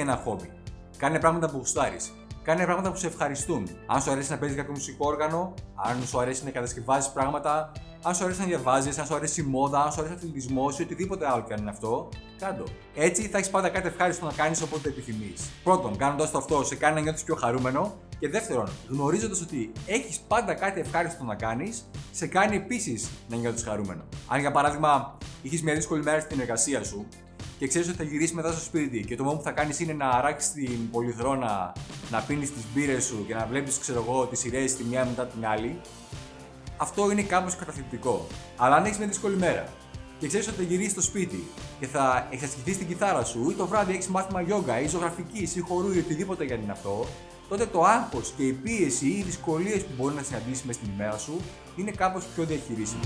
έχει ένα χόμπι. Κάνε πράγματα που γουστάρεις. Κάνε πράγματα που σε ευχαριστούν. Αν σου αρέσει να παίζεις κάποιο μουσικό όργανο, αν σου αρέσει να κατασκευάζεις πράγματα, αν σου αρέσει να διαβάζεις, αν σου αρέσει η μόδα, αν σου αρέσει ο αθλητισμός ή οτιδήποτε άλλο και αν είναι αυτό, κάντο. Έτσι θα έχεις πάντα κάτι ευχάριστο να κάνεις όποτε επιθυμείς. Πρώτον, κάνοντας το αυτό, σε κάνει να νιώθεις πιο χαρούμενο. Και δεύτερον, γνωρίζοντας ότι έχεις πάντα κάτι ευχάριστο να κάνεις, σε κάνει επίσης να νιώθεις χαρούμενο. Αν για παράδειγμα είχες μια δύσκολη μέρα στην εργασία σου και ξέρεις ότι θα γυρίσεις μετά στο σπίτι και το μόνο που θα κάνεις είναι να αράξεις την πολυθρόνα, να πίνεις τις μπύρες σου και να βλέπεις, ξέρω εγώ, τις σειρές τη μια μετά την άλλη, αυτό είναι κάπως καταθλιπτικό. Αλλά αν έχεις μια δύσκολη μέρα και ξέρεις ότι θα γυρίσεις στο σπίτι και θα εξασκηθείς την κιθάρα σου ή το βράδυ έχεις μάθημα γιόγκα ή ζωγραφικής ή χορού ή οτιδήποτε για είναι αυτό, τότε το άγχος και η πίεση ή οι δυσκολίες που μπορεί να συναντήσει μες στην ημέρα σου είναι κάπως πιο διαχειρίσιμο.